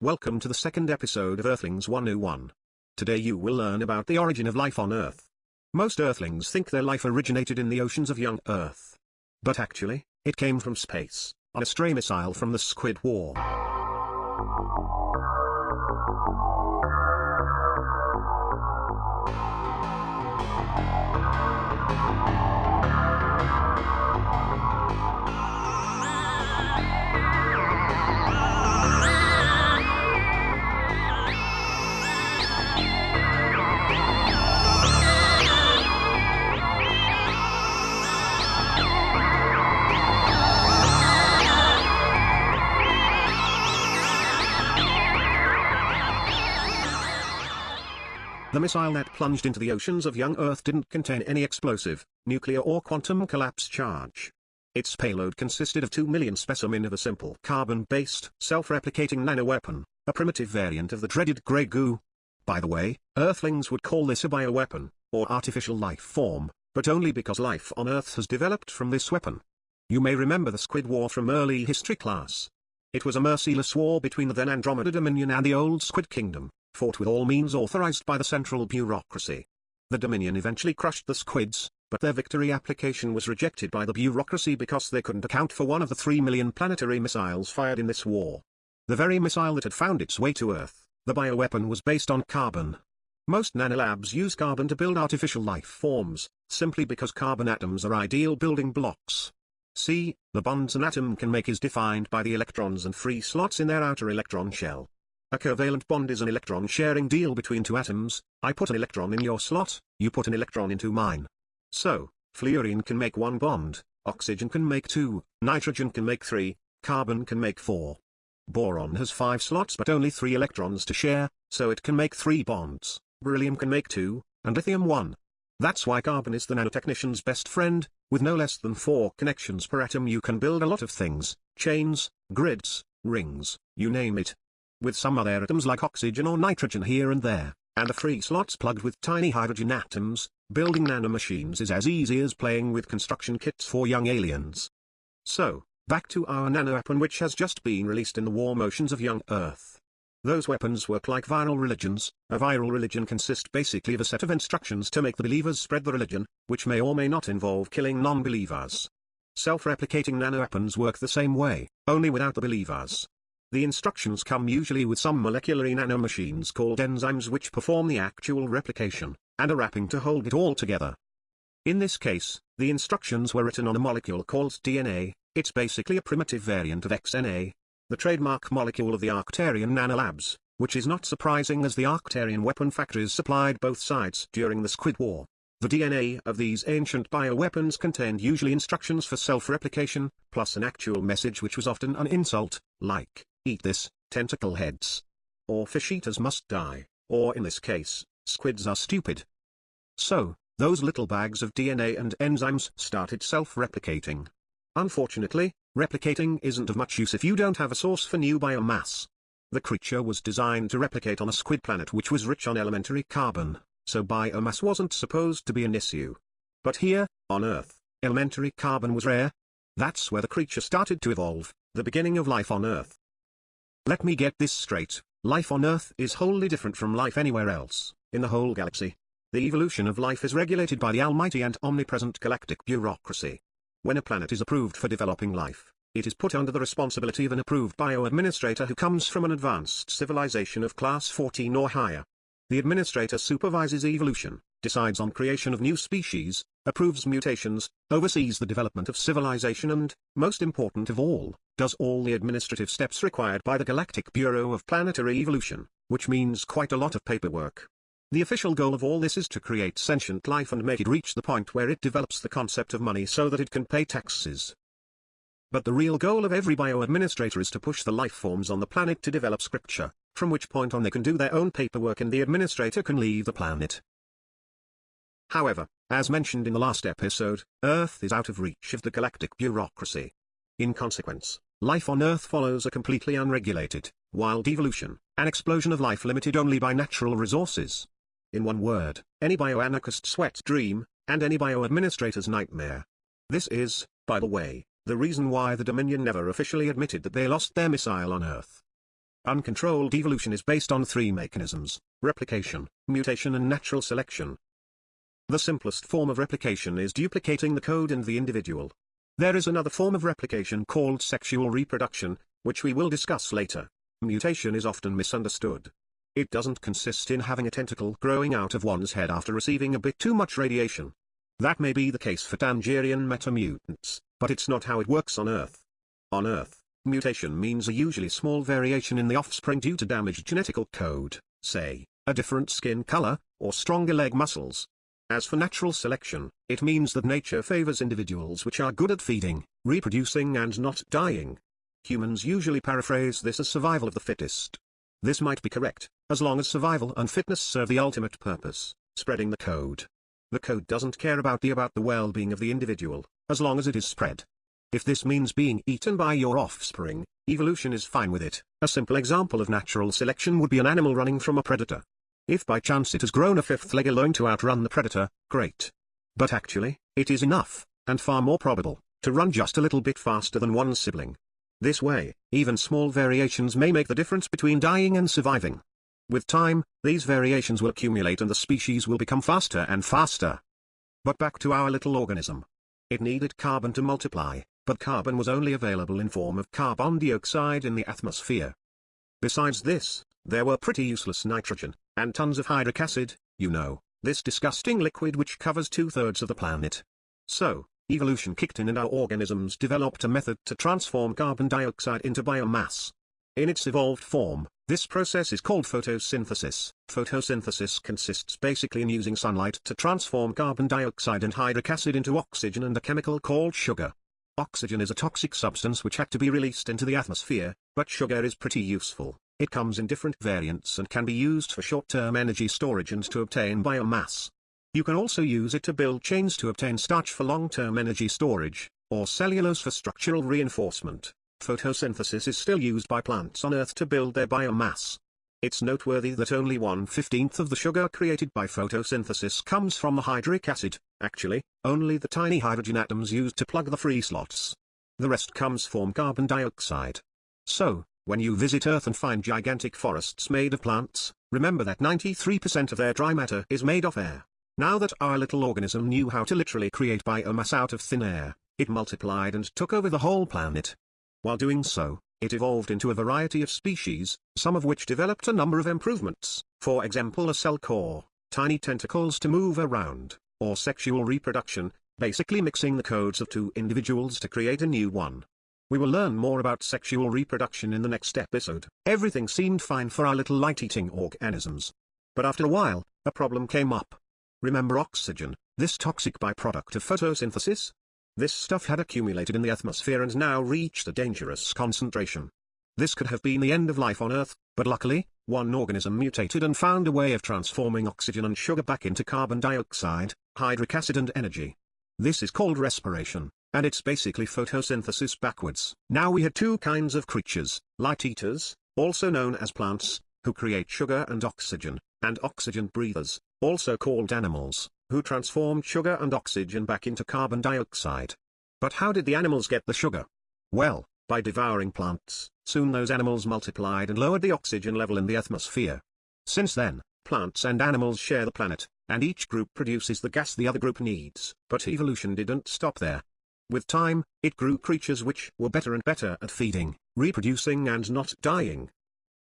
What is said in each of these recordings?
Welcome to the second episode of Earthlings 101. Today you will learn about the origin of life on Earth. Most Earthlings think their life originated in the oceans of young Earth. But actually, it came from space, on a stray missile from the Squid War. The missile that plunged into the oceans of young Earth didn't contain any explosive, nuclear or quantum collapse charge. Its payload consisted of 2 million specimen of a simple carbon-based, self-replicating nanoweapon, a primitive variant of the dreaded grey goo. By the way, Earthlings would call this a bioweapon, or artificial life form, but only because life on Earth has developed from this weapon. You may remember the Squid War from early history class. It was a merciless war between the then Andromeda Dominion and the old Squid Kingdom fought with all means authorized by the central bureaucracy. The Dominion eventually crushed the squids, but their victory application was rejected by the bureaucracy because they couldn't account for one of the three million planetary missiles fired in this war. The very missile that had found its way to Earth, the bioweapon was based on carbon. Most nanolabs use carbon to build artificial life forms, simply because carbon atoms are ideal building blocks. See, the bonds an atom can make is defined by the electrons and free slots in their outer electron shell. A covalent bond is an electron-sharing deal between two atoms, I put an electron in your slot, you put an electron into mine. So, fluorine can make one bond, oxygen can make two, nitrogen can make three, carbon can make four. Boron has five slots but only three electrons to share, so it can make three bonds, beryllium can make two, and lithium one. That's why carbon is the nanotechnician's best friend, with no less than four connections per atom you can build a lot of things, chains, grids, rings, you name it, with some other atoms like oxygen or nitrogen here and there, and the free slots plugged with tiny hydrogen atoms, building nanomachines is as easy as playing with construction kits for young aliens. So, back to our nanoweapon which has just been released in the warm oceans of young Earth. Those weapons work like viral religions, a viral religion consists basically of a set of instructions to make the believers spread the religion, which may or may not involve killing non-believers. Self-replicating nanoweapons work the same way, only without the believers. The instructions come usually with some molecular nanomachines called enzymes which perform the actual replication, and a wrapping to hold it all together. In this case, the instructions were written on a molecule called DNA, it's basically a primitive variant of XNA, the trademark molecule of the Arcturian nanolabs, which is not surprising as the Arcturian weapon factories supplied both sides during the Squid War. The DNA of these ancient bioweapons contained usually instructions for self-replication, plus an actual message which was often an insult, like, eat this, tentacle heads. Or fish eaters must die, or in this case, squids are stupid. So, those little bags of DNA and enzymes started self-replicating. Unfortunately, replicating isn't of much use if you don't have a source for new biomass. The creature was designed to replicate on a squid planet which was rich on elementary carbon, so biomass wasn't supposed to be an issue. But here, on Earth, elementary carbon was rare. That's where the creature started to evolve, the beginning of life on Earth. Let me get this straight, life on Earth is wholly different from life anywhere else, in the whole galaxy. The evolution of life is regulated by the almighty and omnipresent galactic bureaucracy. When a planet is approved for developing life, it is put under the responsibility of an approved bio-administrator who comes from an advanced civilization of class 14 or higher. The administrator supervises evolution, decides on creation of new species, approves mutations, oversees the development of civilization and, most important of all, does all the administrative steps required by the Galactic Bureau of Planetary Evolution, which means quite a lot of paperwork. The official goal of all this is to create sentient life and make it reach the point where it develops the concept of money so that it can pay taxes. But the real goal of every bio-administrator is to push the life forms on the planet to develop scripture, from which point on they can do their own paperwork and the administrator can leave the planet. However, as mentioned in the last episode, Earth is out of reach of the galactic bureaucracy. In consequence, life on Earth follows a completely unregulated, wild evolution, an explosion of life limited only by natural resources. In one word, any bioanarchist's wet dream, and any bio-administrator's nightmare. This is, by the way, the reason why the Dominion never officially admitted that they lost their missile on Earth. Uncontrolled evolution is based on three mechanisms, replication, mutation and natural selection. The simplest form of replication is duplicating the code in the individual. There is another form of replication called sexual reproduction, which we will discuss later. Mutation is often misunderstood. It doesn't consist in having a tentacle growing out of one's head after receiving a bit too much radiation. That may be the case for Tangerian metamutants, but it's not how it works on Earth. On Earth, mutation means a usually small variation in the offspring due to damaged genetical code, say, a different skin color, or stronger leg muscles. As for natural selection, it means that nature favors individuals which are good at feeding, reproducing and not dying. Humans usually paraphrase this as survival of the fittest. This might be correct, as long as survival and fitness serve the ultimate purpose, spreading the code. The code doesn't care about the about the well-being of the individual, as long as it is spread. If this means being eaten by your offspring, evolution is fine with it. A simple example of natural selection would be an animal running from a predator. If by chance it has grown a fifth leg alone to outrun the predator, great. But actually, it is enough, and far more probable, to run just a little bit faster than one sibling. This way, even small variations may make the difference between dying and surviving. With time, these variations will accumulate and the species will become faster and faster. But back to our little organism. It needed carbon to multiply, but carbon was only available in form of carbon dioxide in the atmosphere. Besides this, there were pretty useless nitrogen, and tons of hydric acid, you know, this disgusting liquid which covers two-thirds of the planet. So, evolution kicked in and our organisms developed a method to transform carbon dioxide into biomass. In its evolved form, this process is called photosynthesis. Photosynthesis consists basically in using sunlight to transform carbon dioxide and hydric acid into oxygen and a chemical called sugar. Oxygen is a toxic substance which had to be released into the atmosphere, but sugar is pretty useful. It comes in different variants and can be used for short-term energy storage and to obtain biomass. You can also use it to build chains to obtain starch for long-term energy storage, or cellulose for structural reinforcement. Photosynthesis is still used by plants on Earth to build their biomass. It's noteworthy that only one-fifteenth of the sugar created by photosynthesis comes from the hydric acid, actually, only the tiny hydrogen atoms used to plug the free slots. The rest comes from carbon dioxide. So, when you visit Earth and find gigantic forests made of plants, remember that 93% of their dry matter is made of air. Now that our little organism knew how to literally create biomass out of thin air, it multiplied and took over the whole planet. While doing so, it evolved into a variety of species, some of which developed a number of improvements, for example a cell core, tiny tentacles to move around, or sexual reproduction, basically mixing the codes of two individuals to create a new one. We will learn more about sexual reproduction in the next episode. Everything seemed fine for our little light-eating organisms. But after a while, a problem came up. Remember oxygen, this toxic byproduct of photosynthesis? This stuff had accumulated in the atmosphere and now reached a dangerous concentration. This could have been the end of life on Earth, but luckily, one organism mutated and found a way of transforming oxygen and sugar back into carbon dioxide, hydric acid and energy. This is called respiration, and it's basically photosynthesis backwards. Now we had two kinds of creatures, light eaters, also known as plants, who create sugar and oxygen, and oxygen breathers, also called animals who transformed sugar and oxygen back into carbon dioxide. But how did the animals get the sugar? Well, by devouring plants, soon those animals multiplied and lowered the oxygen level in the atmosphere. Since then, plants and animals share the planet, and each group produces the gas the other group needs. But evolution didn't stop there. With time, it grew creatures which were better and better at feeding, reproducing and not dying.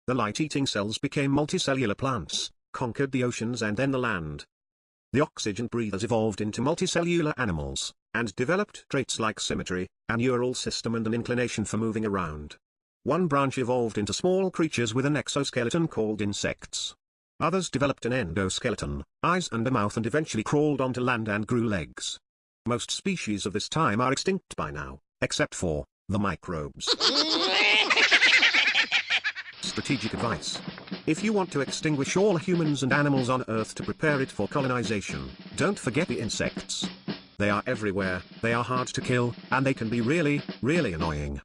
The light-eating cells became multicellular plants, conquered the oceans and then the land, the oxygen breathers evolved into multicellular animals, and developed traits like symmetry, a neural system and an inclination for moving around. One branch evolved into small creatures with an exoskeleton called insects. Others developed an endoskeleton, eyes and a mouth and eventually crawled onto land and grew legs. Most species of this time are extinct by now, except for the microbes. Strategic advice. If you want to extinguish all humans and animals on Earth to prepare it for colonization, don't forget the insects. They are everywhere, they are hard to kill, and they can be really, really annoying.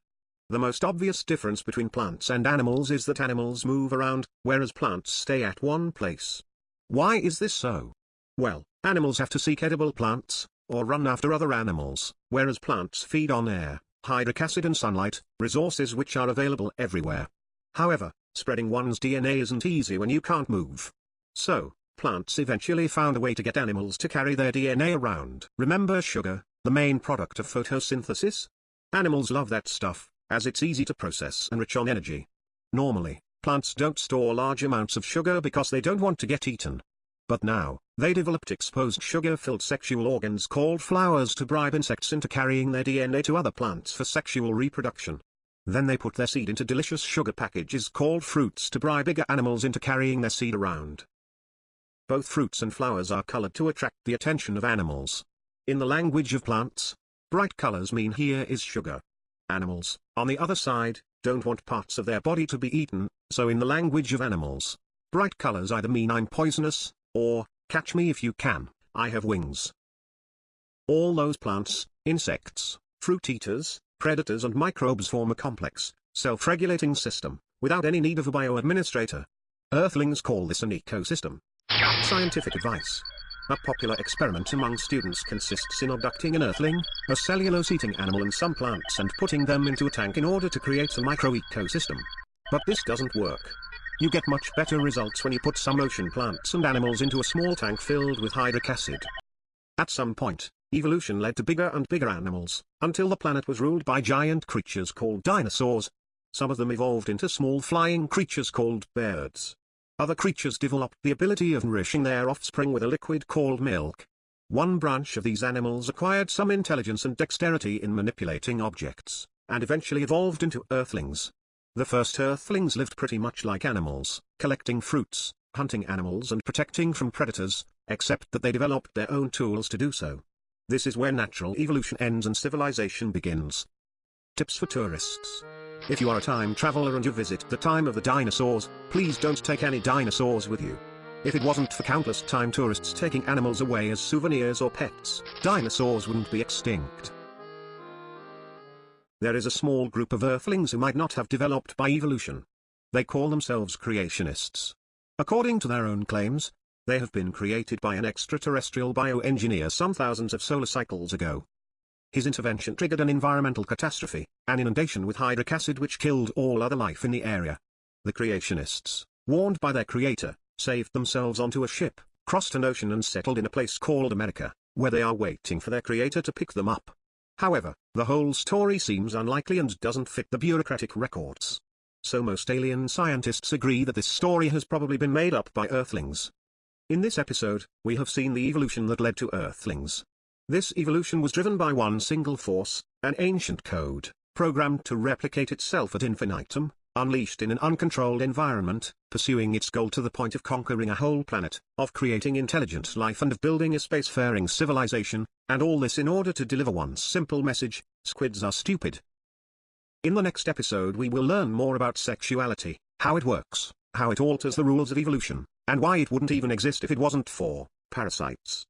The most obvious difference between plants and animals is that animals move around, whereas plants stay at one place. Why is this so? Well, animals have to seek edible plants, or run after other animals, whereas plants feed on air, hydric acid and sunlight, resources which are available everywhere. However, Spreading one's DNA isn't easy when you can't move. So, plants eventually found a way to get animals to carry their DNA around. Remember sugar, the main product of photosynthesis? Animals love that stuff, as it's easy to process and rich on energy. Normally, plants don't store large amounts of sugar because they don't want to get eaten. But now, they developed exposed sugar-filled sexual organs called flowers to bribe insects into carrying their DNA to other plants for sexual reproduction. Then they put their seed into delicious sugar packages called fruits to bribe bigger animals into carrying their seed around. Both fruits and flowers are colored to attract the attention of animals. In the language of plants, bright colors mean here is sugar. Animals, on the other side, don't want parts of their body to be eaten, so in the language of animals, bright colors either mean I'm poisonous, or, catch me if you can, I have wings. All those plants, insects, fruit eaters, predators and microbes form a complex, self-regulating system, without any need of a bioadministrator. Earthlings call this an ecosystem. Scientific advice. A popular experiment among students consists in abducting an earthling, a cellulose-eating animal and some plants and putting them into a tank in order to create a micro-ecosystem. But this doesn't work. You get much better results when you put some ocean plants and animals into a small tank filled with hydric acid. At some point, evolution led to bigger and bigger animals, until the planet was ruled by giant creatures called dinosaurs. Some of them evolved into small flying creatures called birds. Other creatures developed the ability of nourishing their offspring with a liquid called milk. One branch of these animals acquired some intelligence and dexterity in manipulating objects, and eventually evolved into earthlings. The first earthlings lived pretty much like animals, collecting fruits, hunting animals and protecting from predators, except that they developed their own tools to do so. This is where natural evolution ends and civilization begins. Tips for tourists. If you are a time traveler and you visit the time of the dinosaurs, please don't take any dinosaurs with you. If it wasn't for countless time tourists taking animals away as souvenirs or pets, dinosaurs wouldn't be extinct. There is a small group of Earthlings who might not have developed by evolution. They call themselves creationists. According to their own claims, they have been created by an extraterrestrial bioengineer some thousands of solar cycles ago. His intervention triggered an environmental catastrophe, an inundation with hydric acid which killed all other life in the area. The creationists, warned by their creator, saved themselves onto a ship, crossed an ocean and settled in a place called America, where they are waiting for their creator to pick them up. However, the whole story seems unlikely and doesn't fit the bureaucratic records. So most alien scientists agree that this story has probably been made up by Earthlings. In this episode, we have seen the evolution that led to Earthlings. This evolution was driven by one single force, an ancient code, programmed to replicate itself ad infinitum, unleashed in an uncontrolled environment, pursuing its goal to the point of conquering a whole planet, of creating intelligent life and of building a spacefaring civilization, and all this in order to deliver one simple message, squids are stupid. In the next episode we will learn more about sexuality, how it works, how it alters the rules of evolution, and why it wouldn't even exist if it wasn't for parasites.